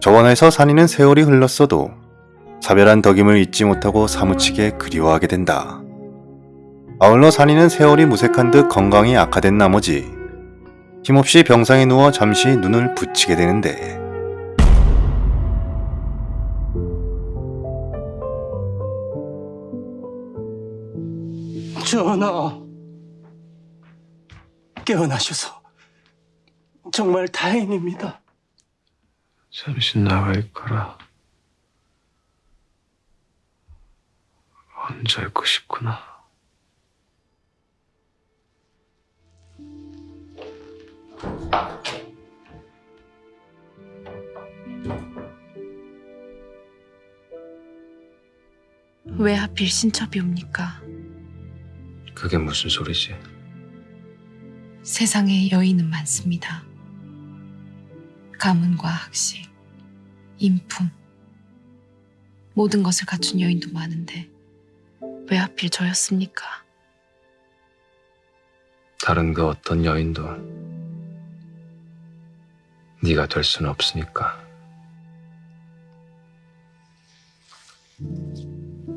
저원에서 산이는 세월이 흘렀어도 사별한 덕임을 잊지 못하고 사무치게 그리워하게 된다. 아울러 산이는 세월이 무색한 듯 건강이 악화된 나머지 힘없이 병상에 누워 잠시 눈을 붙이게 되는데 전하, 깨어나셔서 정말 다행입니다. 잠시 나와 있거라. 혼자 있고 싶구나. 왜 하필 신첩이 옵니까? 그게 무슨 소리지? 세상에 여인은 많습니다. 가문과 학식, 인품, 모든 것을 갖춘 여인도 많은데 왜 하필 저였습니까? 다른 그 어떤 여인도 네가 될 수는 없으니까.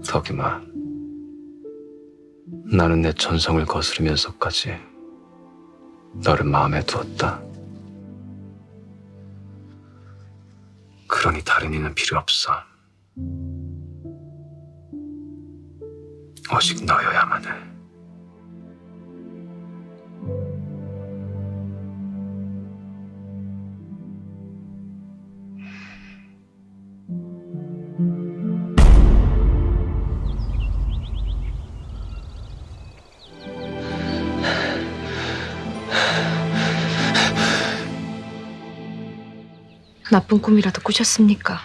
덕이마, 나는 내 전성을 거스르면서까지 너를 마음에 두었다. 그러니 다른 이는 필요 없어. 오직 너여야만 해. 나쁜 꿈이라도 꾸셨습니까?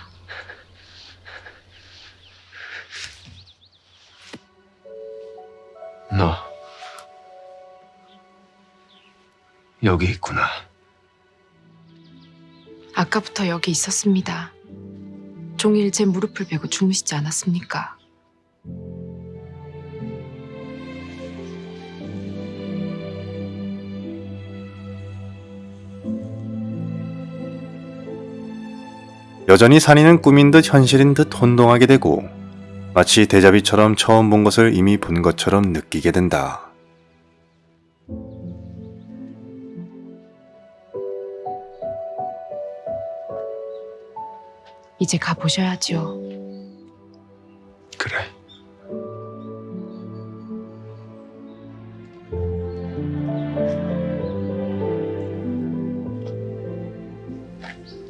너 여기 있구나. 아까부터 여기 있었습니다. 종일 제 무릎을 베고 주무시지 않았습니까? 여전히 산이는 꿈인 듯 현실인 듯 혼동하게 되고 마치 대자비처럼 처음 본 것을 이미 본 것처럼 느끼게 된다. 이제 가보셔야지요. 그래.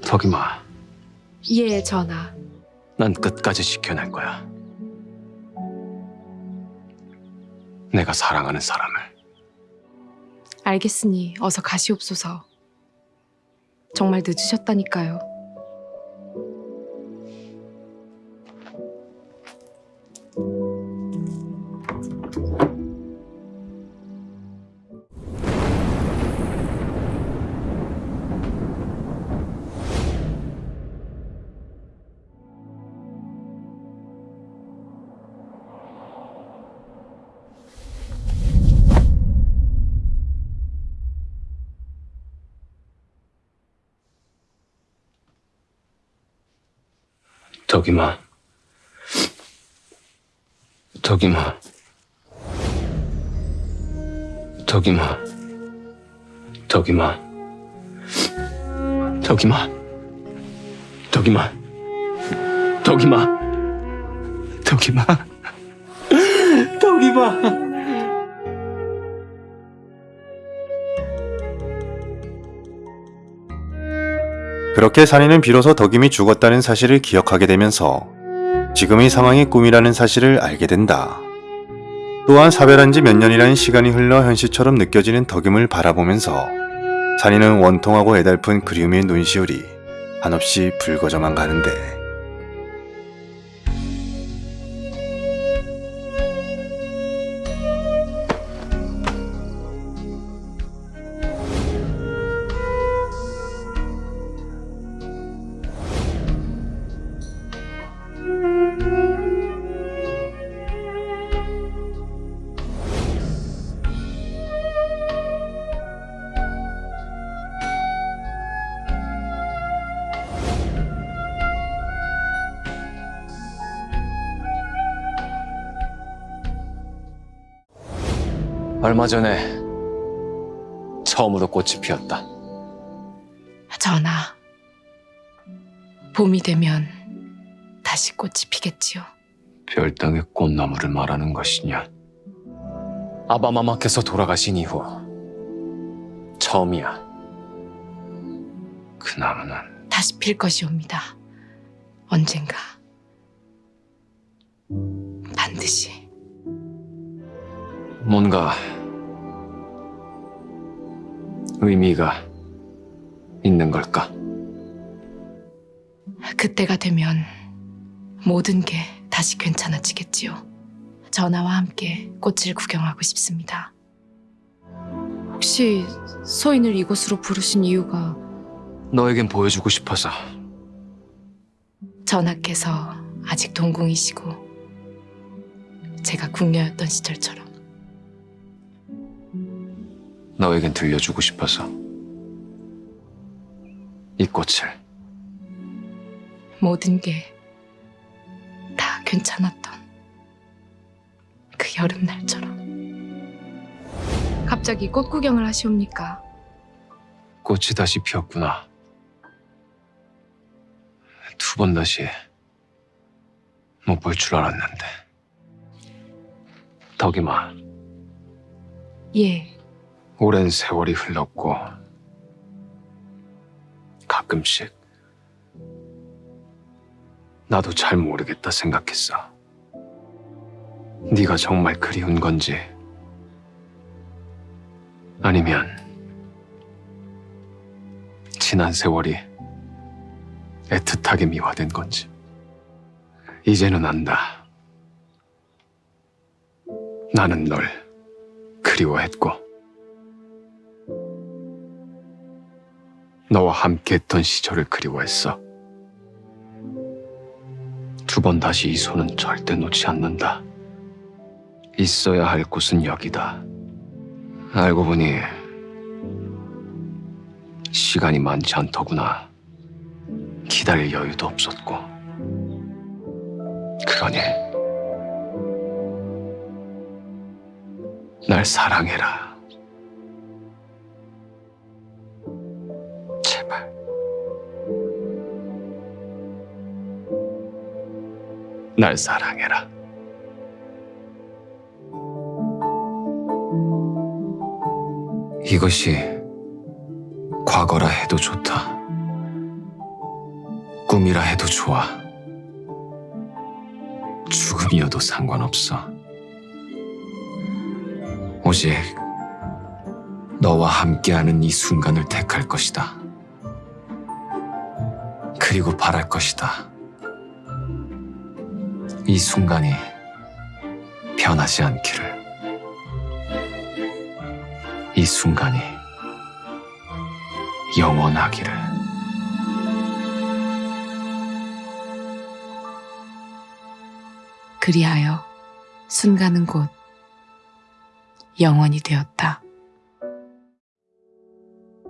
덕이마, 예, 전하. 난 끝까지 지켜낼 거야. 내가 사랑하는 사람을. 알겠으니 어서 가시옵소서. 정말 늦으셨다니까요. 덕이마, 덕이마, 덕이마, 덕이마, 덕이마, 덕이마, 덕이마, 덕이마. 덕이마. 그렇게 산이는 비로소 덕임이 죽었다는 사실을 기억하게 되면서 지금 의 상황이 꿈이라는 사실을 알게 된다. 또한 사별한 지 몇 년이라는 시간이 흘러 현실처럼 느껴지는 덕임을 바라보면서 산이는 원통하고 애달픈 그리움의 눈시울이 한없이 붉어져만 가는데 얼마 전에 처음으로 꽃이 피었다. 전하, 봄이 되면 다시 꽃이 피겠지요. 별땅의 꽃나무를 말하는 것이냐? 아바마마께서 돌아가신 이후 처음이야. 그 나무는 다시 필 것이옵니다. 언젠가. 반드시. 뭔가 의미가 있는 걸까? 그때가 되면 모든 게 다시 괜찮아지겠지요. 전하와 함께 꽃을 구경하고 싶습니다. 혹시 서인을 이곳으로 부르신 이유가 너에겐 보여주고 싶어서 전하께서 아직 동궁이시고 제가 궁녀였던 시절처럼 너에겐 들려주고 싶어서 이 꽃을 모든 게 다 괜찮았던 그 여름날처럼 갑자기 꽃 구경을 하시옵니까? 꽃이 다시 피었구나. 두 번 다시 못 볼 줄 알았는데. 덕이마, 예, 오랜 세월이 흘렀고 가끔씩 나도 잘 모르겠다 생각했어. 네가 정말 그리운 건지 아니면 지난 세월이 애틋하게 미화된 건지 이제는 안다. 나는 널 그리워했고 너와 함께했던 시절을 그리워했어. 두 번 다시 이 손은 절대 놓지 않는다. 있어야 할 곳은 여기다. 알고 보니 시간이 많지 않더구나. 기다릴 여유도 없었고. 그러니 날 사랑해라. 날 사랑해라. 이것이 과거라 해도 좋다. 꿈이라 해도 좋아. 죽음이어도 상관없어. 오직 너와 함께하는 이 순간을 택할 것이다. 그리고 바랄 것이다. 이 순간이 변하지 않기를. 이 순간이 영원하기를. 그리하여 순간은 곧 영원이 되었다.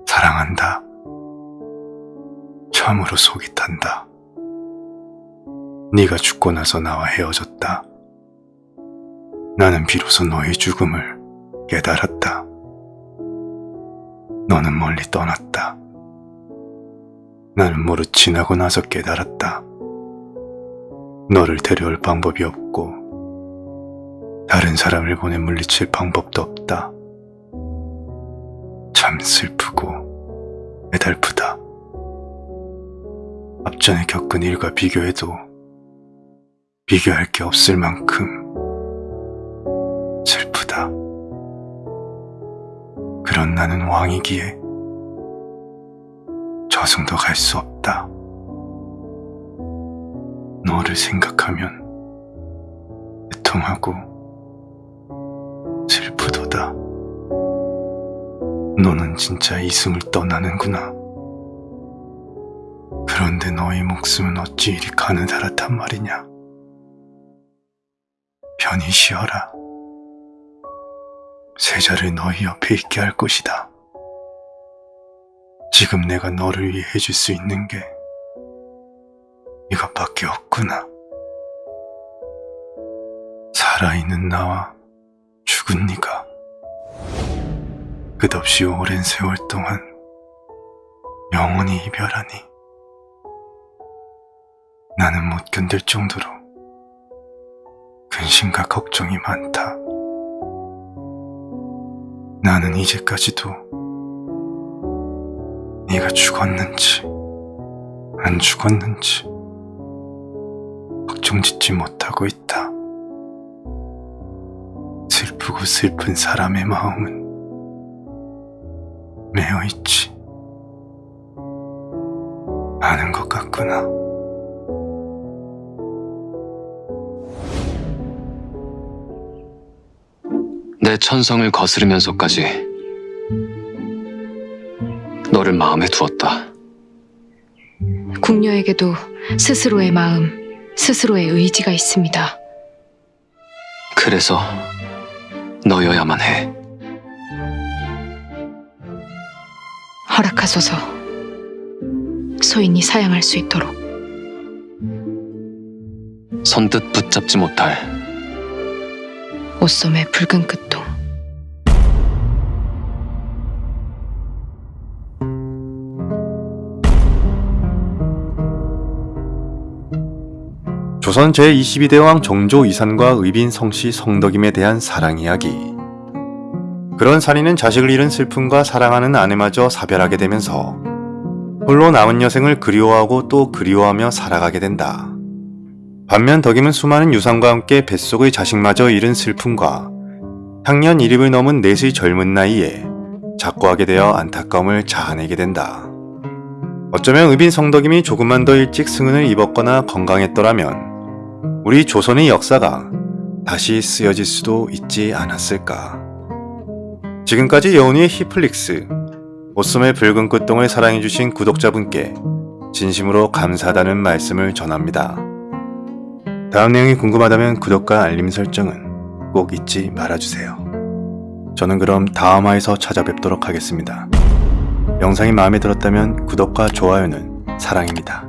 사랑한다. 참으로 속이 탄다. 네가 죽고 나서 나와 헤어졌다. 나는 비로소 너의 죽음을 깨달았다. 너는 멀리 떠났다. 나는 모르 지나고 나서 깨달았다. 너를 데려올 방법이 없고 다른 사람을 보내 물리칠 방법도 없다. 참 슬프고 애달프다. 앞전에 겪은 일과 비교해도 비교할 게 없을 만큼 슬프다. 그런 나는 왕이기에 저승도 갈 수 없다. 너를 생각하면 애통하고 슬프도다. 너는 진짜 이승을 떠나는구나. 그런데 너의 목숨은 어찌 이리 가느다랗단 말이냐. 편히 쉬어라. 세자를 너희 옆에 있게 할 것이다. 지금 내가 너를 위해 해줄 수 있는 게 이것밖에 없구나. 살아있는 나와 죽은 네가 끝없이 오랜 세월 동안 영원히 이별하니 나는 못 견딜 정도로 근심과 걱정이 많다. 나는 이제까지도 네가 죽었는지 안 죽었는지 걱정짓지 못하고 있다. 슬프고 슬픈 사람의 마음은 매여 있지. 아는 것 같구나. 내 천성을 거스르면서까지 너를 마음에 두었다. 궁녀에게도 스스로의 마음, 스스로의 의지가 있습니다. 그래서 너여야만 해. 허락하소서. 소인이 사양할 수 있도록. 선뜻 붙잡지 못할 옷소매 붉은 끝동. 조선 제22대 왕 정조 이산과 의빈 성씨 성덕임에 대한 사랑 이야기. 그런 산이는 자식을 잃은 슬픔과 사랑하는 아내마저 사별하게 되면서 홀로 남은 여생을 그리워하고 또 그리워하며 살아가게 된다. 반면 덕임은 수많은 유산과 함께 뱃속의 자식마저 잃은 슬픔과 향년 1입을 넘은 넷의 젊은 나이에 작고하게 되어 안타까움을 자아내게 된다. 어쩌면 의빈 성덕임이 조금만 더 일찍 승은을 입었거나 건강했더라면 우리 조선의 역사가 다시 쓰여질 수도 있지 않았을까. 지금까지 여운이의 히플릭스, 옷소매 붉은 끝동을 사랑해주신 구독자분께 진심으로 감사하다는 말씀을 전합니다. 다음 내용이 궁금하다면 구독과 알림 설정은 꼭 잊지 말아주세요. 저는 그럼 다음화에서 찾아뵙도록 하겠습니다. 영상이 마음에 들었다면 구독과 좋아요는 사랑입니다.